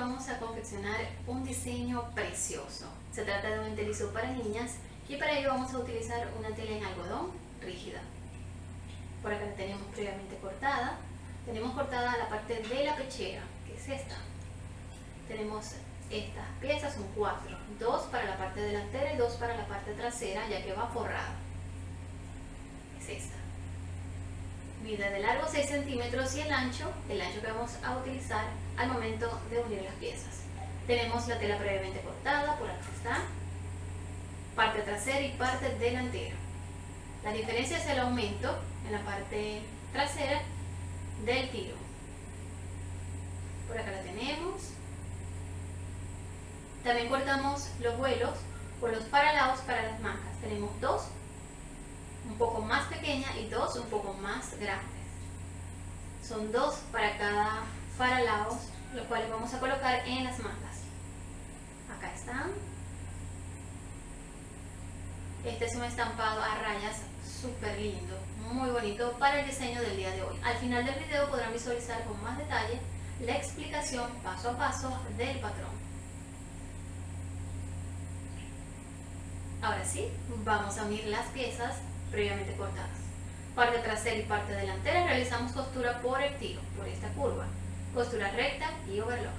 vamos a confeccionar un diseño precioso. Se trata de un entelizo para niñas y para ello vamos a utilizar una tela en algodón rígida. Por acá la tenemos previamente cortada. Tenemos cortada la parte de la pechera, que es esta. Tenemos estas piezas, son cuatro. Dos para la parte delantera y dos para la parte trasera, ya que va forrada. Es esta. Mide de largo 6 centímetros y el ancho, el ancho que vamos a utilizar al momento de unir las piezas. Tenemos la tela previamente cortada, por aquí está, parte trasera y parte delantera. La diferencia es el aumento en la parte trasera del tiro. Por acá la tenemos. También cortamos los vuelos por los paralados para las mangas. Tenemos dos, un poco más pequeña y dos un poco más grandes. Son dos para cada faralaos, los cuales vamos a colocar en las mangas. Acá están. Este es un estampado a rayas súper lindo, muy bonito para el diseño del día de hoy. Al final del video podrán visualizar con más detalle la explicación paso a paso del patrón. Ahora sí, vamos a unir las piezas previamente cortadas. Parte trasera y parte delantera realizamos costura por el tiro, por esta curva. Costura recta y overlock.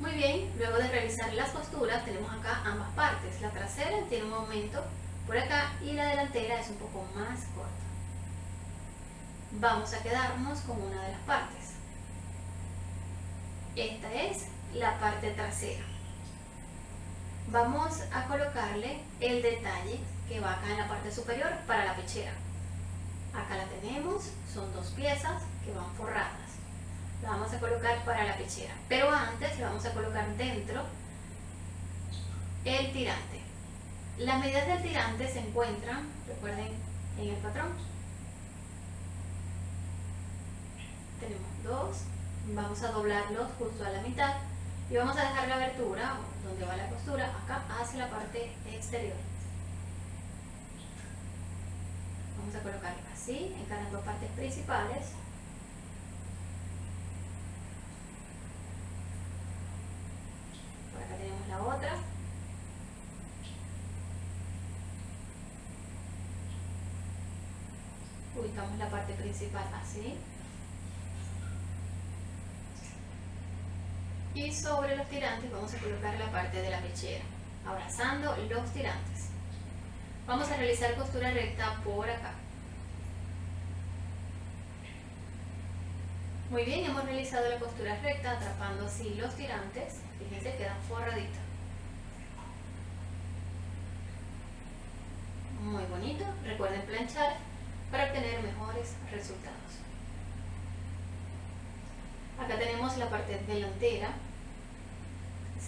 Muy bien, luego de realizar las costuras tenemos acá ambas partes. La trasera tiene un aumento por acá y la delantera es un poco más corta. Vamos a quedarnos con una de las partes. Esta es la parte trasera. Vamos a colocarle el detalle que va acá en la parte superior para la pechera. Acá la tenemos, son dos piezas que van forradas. La vamos a colocar para la pechera, pero antes le vamos a colocar dentro el tirante. Las medidas del tirante se encuentran, recuerden, en el patrón. Tenemos dos, vamos a doblarlos justo a la mitad y vamos a dejar la abertura donde va la costura acá hacia la parte exterior. Vamos a colocar así en cada dos partes principales. Por acá tenemos la otra. Ubicamos la parte principal así y sobre los tirantes vamos a colocar la parte de la pechera, abrazando los tirantes. Vamos a realizar costura recta por acá. Muy bien, hemos realizado la costura recta atrapando así los tirantes. Fíjense, quedan forraditos. Muy bonito. Recuerden planchar para obtener mejores resultados. Acá tenemos la parte delantera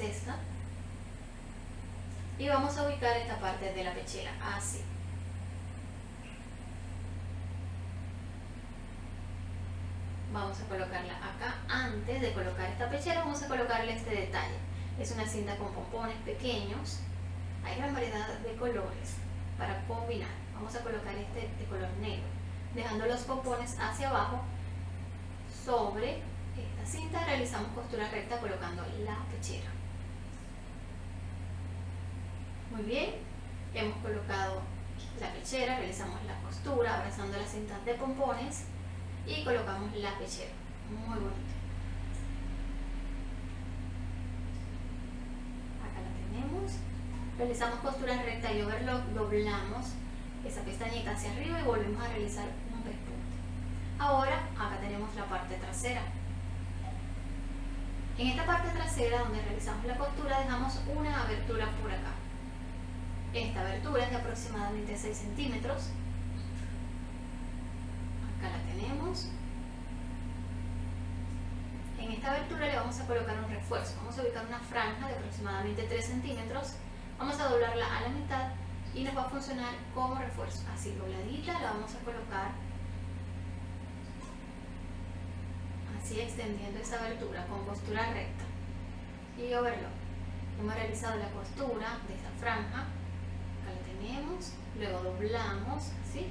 esta y vamos a ubicar esta parte de la pechera así. Vamos a colocarla acá. Antes de colocar esta pechera vamos a colocarle este detalle. Es una cinta con pompones pequeños. Hay gran variedad de colores para combinar. Vamos a colocar este de color negro dejando los pompones hacia abajo. Sobre esta cinta realizamos costura recta colocando la pechera muy bien, hemos colocado la pechera, realizamos la costura abrazando la cinta de pompones y colocamos la pechera. Muy bonito. Acá la tenemos. Realizamos costura recta y overlock, doblamos esa pestañita hacia arriba y volvemos a realizar un pespunte. Ahora acá tenemos la parte trasera. En esta parte trasera donde realizamos la costura dejamos una abertura por acá. Esta abertura es de aproximadamente 6 centímetros. Acá la tenemos. En esta abertura le vamos a colocar un refuerzo. Vamos a ubicar una franja de aproximadamente 3 centímetros. Vamos a doblarla a la mitad y nos va a funcionar como refuerzo. Así dobladita la vamos a colocar así extendiendo esta abertura con costura recta y overlock. Hemos realizado la costura de esta franja luego doblamos, ¿sí?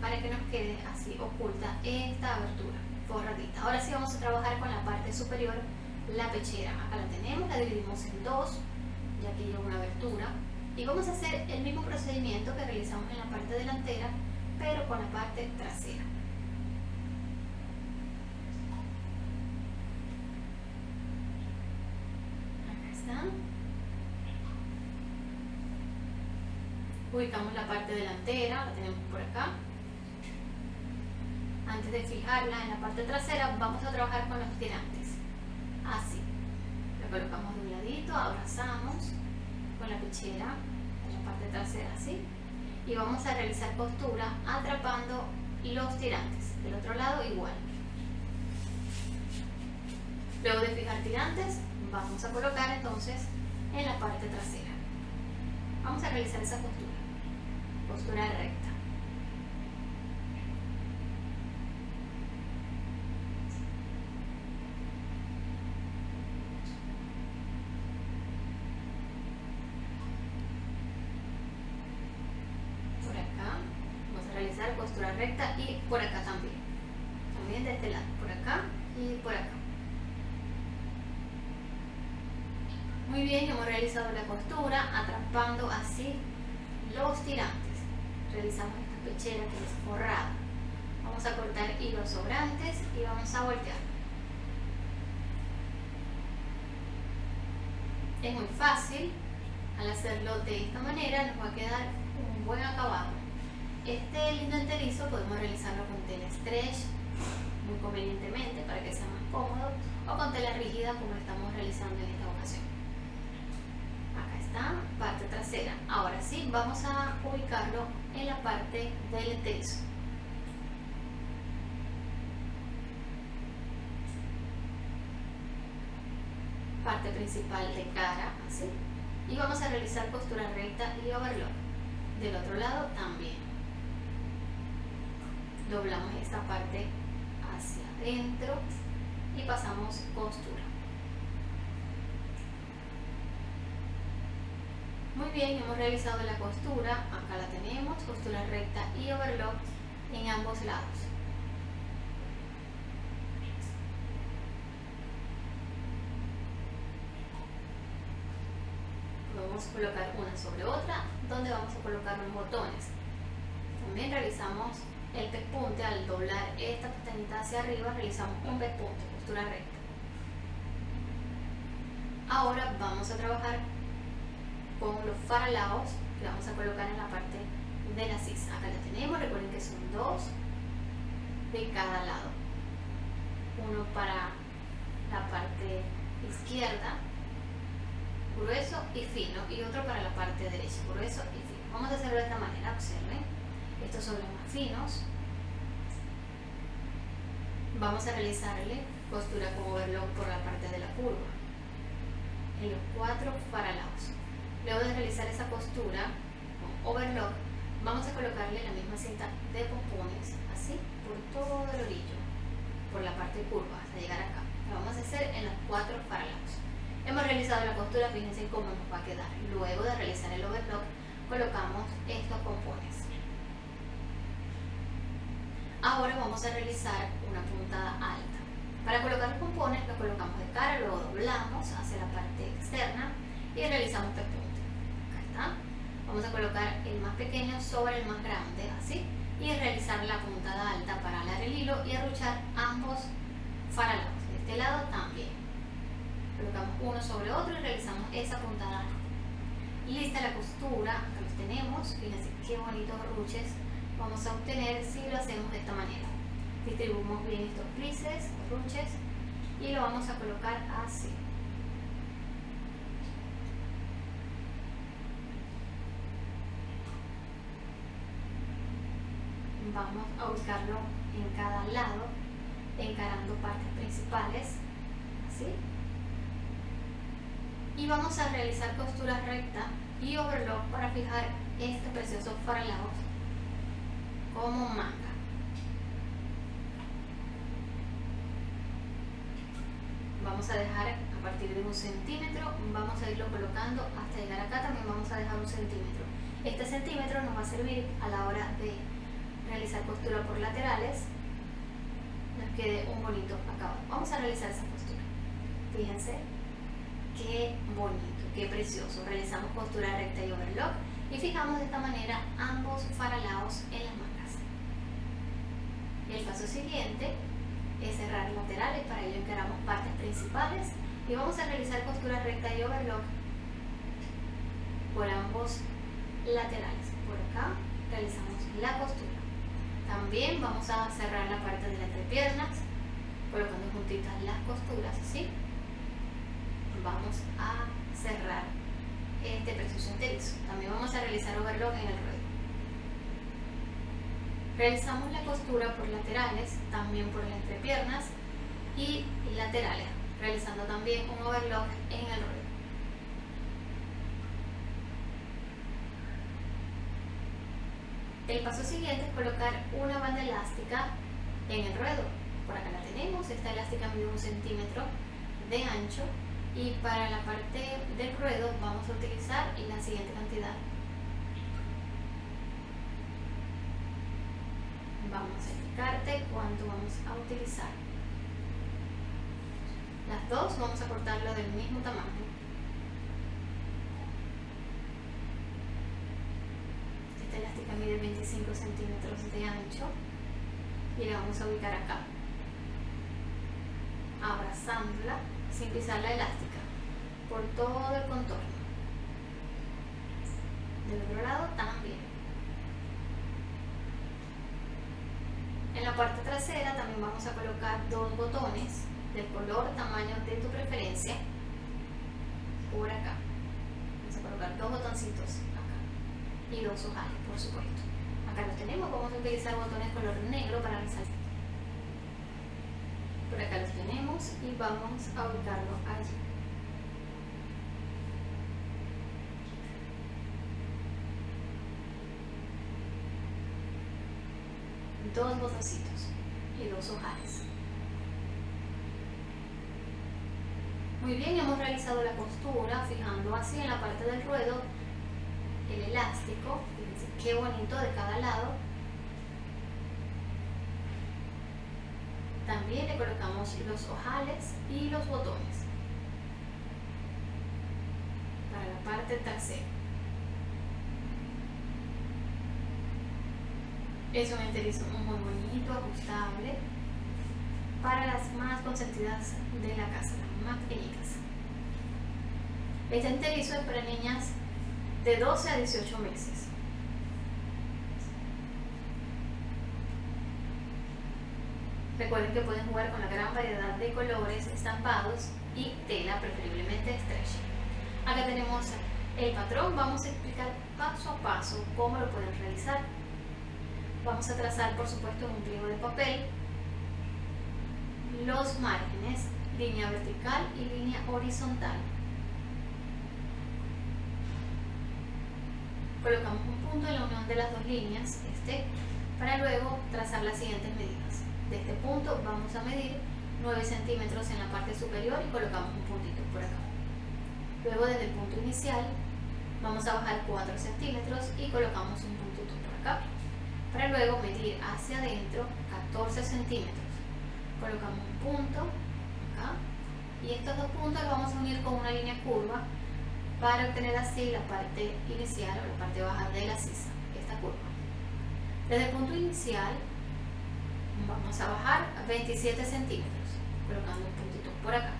para que nos quede así oculta esta abertura forradita. Ahora sí vamos a trabajar con la parte superior, la pechera. Acá la tenemos, la dividimos en dos, ya que lleva una abertura. Y vamos a hacer el mismo procedimiento que realizamos en la parte delantera, pero con la parte trasera. Acá están. Ubicamos la parte delantera, la tenemos por acá. Antes de fijarla en la parte trasera, vamos a trabajar con los tirantes. Así. La colocamos de un ladito, abrazamos con la pechera en la parte trasera, así. Y vamos a realizar costura atrapando los tirantes. Del otro lado igual. Luego de fijar tirantes, vamos a colocar entonces en la parte trasera. Vamos a realizar esa costura. Costura recta. costura recta y por acá también también de este lado, por acá y por acá bien, hemos realizado la costura atrapando así los tirantes. Realizamos esta pechera que es forrada. Vamos a cortar hilos sobrantes y vamos a voltear. Es muy fácil al hacerlo de esta manera nos va a quedar un buen acabado. Este lindo enterizo podemos realizarlo con tela stretch muy convenientemente para que sea más cómodo o con tela rígida como estamos realizando en esta ocasión. Acá está, parte trasera. Ahora sí, vamos a ubicarlo en la parte del enterizo. Parte principal de cara, así. Y vamos a realizar costura recta y overlock. Del otro lado también doblamos esta parte hacia adentro y pasamos costura muy bien hemos realizado la costura acá la tenemos costura recta y overlock en ambos lados podemos colocar una sobre otra donde vamos a colocar los botones también realizamos el pespunte, al doblar esta pestañita hacia arriba, realizamos un pespunte, postura recta. Ahora vamos a trabajar con los faralaos que vamos a colocar en la parte de la sisa. Acá la tenemos, recuerden que son dos de cada lado. Uno para la parte izquierda, grueso y fino, y otro para la parte derecha, grueso y fino. Vamos a hacerlo de esta manera, observen estos son los más finos vamos a realizarle costura con overlock por la parte de la curva en los cuatro paralados luego de realizar esa costura con overlock vamos a colocarle la misma cinta de pompones así por todo el orillo por la parte curva hasta llegar acá lo vamos a hacer en los cuatro paralados hemos realizado la costura fíjense cómo nos va a quedar luego de realizar el overlock colocamos estos pompones Ahora vamos a realizar una puntada alta. Para colocar los pompones lo colocamos de cara, luego doblamos hacia la parte externa y realizamos. Acá está. Vamos a colocar el más pequeño sobre el más grande, así, y realizar la puntada alta para alar el hilo y arruchar ambos faralados. De este lado también. Colocamos uno sobre otro y realizamos esa puntada alta. Lista la costura, acá los tenemos, fíjense qué bonitos ruches vamos a obtener si lo hacemos de esta manera. Distribuimos bien estos plices, ruches, y lo vamos a colocar así. Vamos a ubicarlo en cada lado, encarando partes principales, así. Y vamos a realizar costura recta y overlock para fijar este precioso faralado como manga. Vamos a dejar a partir de un centímetro, vamos a irlo colocando hasta llegar acá, también vamos a dejar un centímetro. Este centímetro nos va a servir a la hora de realizar costura por laterales, nos quede un bonito acabado. Vamos a realizar esa costura. Fíjense qué bonito, qué precioso. Realizamos costura recta y overlock y fijamos de esta manera ambos faralados en las mangas. El paso siguiente es cerrar laterales, para ello encaramos partes principales y vamos a realizar costura recta y overlock por ambos laterales. Por acá realizamos la costura. También vamos a cerrar la parte de las entrepiernas, colocando juntitas las costuras, ¿sí? Vamos a cerrar este precioso. También vamos a realizar overlock en el ruedo. Realizamos la costura por laterales, también por las entrepiernas y laterales, realizando también un overlock en el ruedo. El paso siguiente es colocar una banda elástica en el ruedo. Por acá la tenemos, esta elástica mide un centímetro de ancho y para la parte del ruedo vamos a utilizar la siguiente cantidad. Vamos a indicarte cuánto vamos a utilizar. Las dos vamos a cortarlo del mismo tamaño. Esta mide 25 centímetros de ancho y la vamos a ubicar acá, abrazándola sin pisar la elástica por todo el contorno. Del otro lado también. En la parte trasera también vamos a colocar dos botones del color, tamaño de tu preferencia por acá. Vamos a colocar dos botoncitos y dos ojales, por supuesto. Acá los tenemos, vamos a utilizar botones color negro para resaltar. Por acá los tenemos y vamos a ubicarlo allí. Dos botoncitos y dos ojales. Muy bien, hemos realizado la costura fijando así en la parte del ruedo el elástico, fíjense qué bonito de cada lado También le colocamos los ojales y los botones para la parte trasera. Es un enterizo muy bonito, ajustable para las más consentidas de la casa, las más pequeñitas. Este enterizo es para niñas de 12 a 18 meses. Recuerden que pueden jugar con la gran variedad de colores estampados y tela, preferiblemente stretch. Acá tenemos el patrón, vamos a explicar paso a paso cómo lo pueden realizar. Vamos a trazar, por supuesto, un pliego de papel los márgenes, línea vertical y línea horizontal. Colocamos un punto en la unión de las dos líneas, este, para luego trazar las siguientes medidas de este punto vamos a medir 9 centímetros en la parte superior y colocamos un puntito por acá. Luego desde el punto inicial vamos a bajar 4 centímetros y colocamos un puntito por acá. Para luego medir hacia adentro 14 centímetros. Colocamos un punto acá y estos dos puntos los vamos a unir con una línea curva para obtener así la parte inicial o la parte baja de la sisa, esta curva. Desde el punto inicial vamos a bajar 27 centímetros colocando un puntito por acá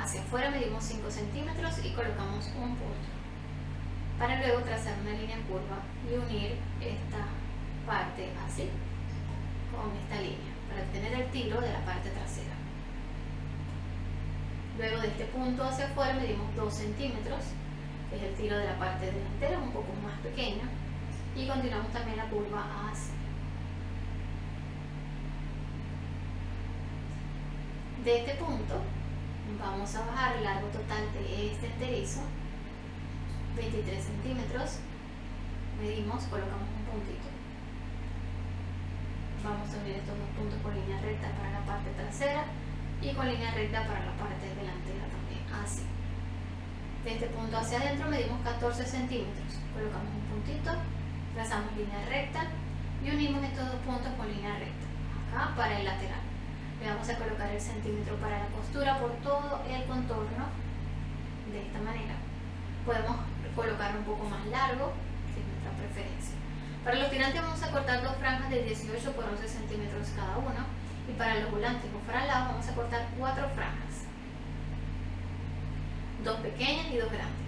hacia afuera medimos 5 centímetros y colocamos un punto para luego trazar una línea curva y unir esta parte así con esta línea para obtener el tiro de la parte trasera luego de este punto hacia afuera medimos 2 centímetros que es el tiro de la parte delantera un poco más pequeña y continuamos también la curva así De este punto vamos a bajar el largo total de este enterizo, 23 centímetros, medimos, colocamos un puntito. Vamos a unir estos dos puntos con línea recta para la parte trasera y con línea recta para la parte delantera también, así. De este punto hacia adentro medimos 14 centímetros, colocamos un puntito, trazamos línea recta y unimos estos dos puntos con línea recta, acá para el lateral. Le vamos a colocar el centímetro para la costura por todo el contorno, de esta manera. Podemos colocar un poco más largo, si es nuestra preferencia. Para los tirantes vamos a cortar dos franjas de 18 por 11 centímetros cada uno y para los volantes o faralados vamos a cortar cuatro franjas. Dos pequeñas y dos grandes.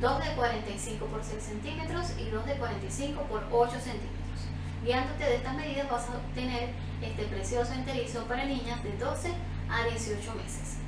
Dos de 45 por 6 centímetros y dos de 45 por 8 centímetros. Guiándote de estas medidas vas a obtener este precioso enterizo para niñas de 12 a 18 meses.